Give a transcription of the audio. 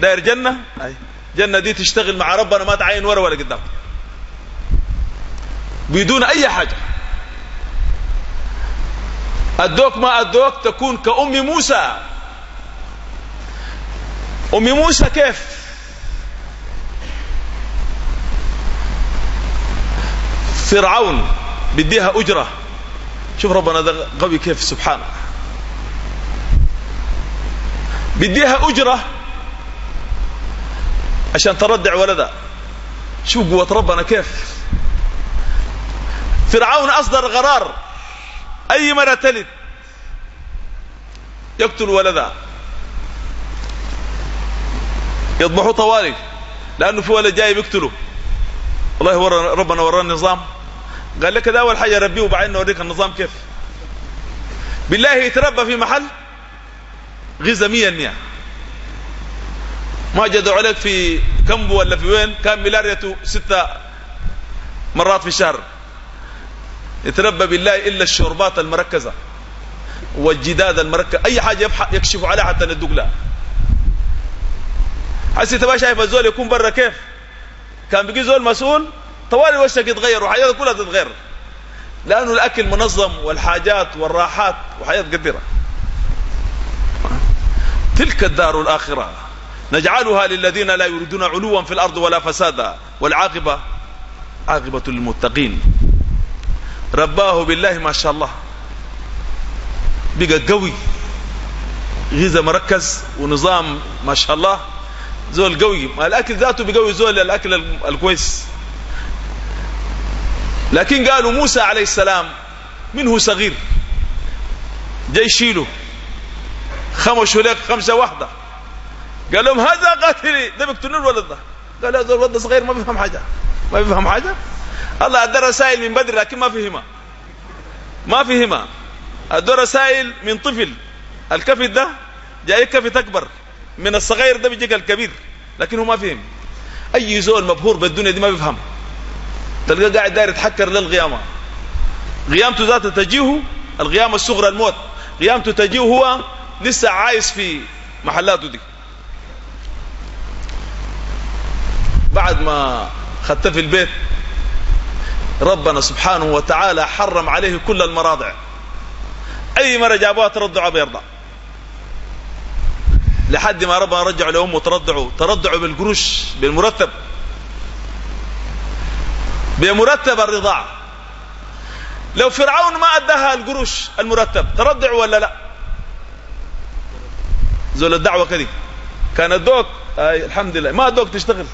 داير جنة؟ أي. جنة دي تشتغل مع ربنا ما تعين ورا ولا قدام. بدون أي حاجة. أدوك ما أدوك تكون كأم موسى. أم موسى كيف؟ فرعون بديها أجرة. شوف ربنا ده قوي كيف سبحانه. بديها أجرة. عشان تردع ولدها شوف قوة ربنا؟ كيف؟ فرعون أصدر قرار أي مرة تلد؟ يقتل ولدها يذبحوا طوالي لأنه في ولد جاي بيقتله. والله ورى ربنا ورى النظام. قال لك ده أول حاجة ربيه وبعدين نوريك النظام كيف. بالله يتربى في محل غذاء مية المية. ما جدوا عليك في كمبو ولا في وين؟ كان ملاريته ستة مرات في الشهر يتربى بالله إلا الشربات المركزة والجداد المركز. أي حاجة يكشف عليها حتى ندوق لها. حسي تبقى شايف الزول يكون برا كيف؟ كان بيجي زول مسؤول طوالي وشك يتغير وحياته كلها تتغير. لأنه الأكل منظم والحاجات والراحات وحياة قدرة تلك الدار الآخرة. نجعلها للذين لا يريدون علوا في الأرض ولا فسادا. والعاقبة عاقبة للمتقين. رباه بالله ما شاء الله. بقى قوي. غذاء مركز ونظام ما شاء الله. زول قوي. ما الأكل ذاته بقوي زول الأكل الكويس. لكن قالوا موسى عليه السلام منه صغير. جاي يشيله خمشوا لك خمسة واحدة قال لهم هذا قاتلي. ده بيقتلون الولد ده قال هذا الولد صغير ما بيفهم حاجة. ما بيفهم حاجة. الله أدى رسائل من بدري لكن ما فهمها. ما فهمها. أدى رسائل من طفل. الكفت ده جاي كفت أكبر. من الصغير ده بيجيك الكبير. لكن هو ما فهم. أي زول مبهور بالدنيا دي ما بيفهم. تلقاه قاعد داير يتحكر للقيامة. قيامته ذاته تجيه القيامة الصغرى الموت. قيامته تجيه هو لسه عايش في محلاته دي. بعد ما خدت في البيت ربنا سبحانه وتعالى حرم عليه كل المراضع. أي مرة جابوها ترضع بيرضع لحد ما ربنا رجع لأمه ترضعوا ترضعوا بالقروش بالمرتب. بمرتب الرضاعه لو فرعون ما أداها القروش المرتب ترضع ولا لا؟ زول الدعوة كذي. كان الدوك آه الحمد لله ما الدوك تشتغل؟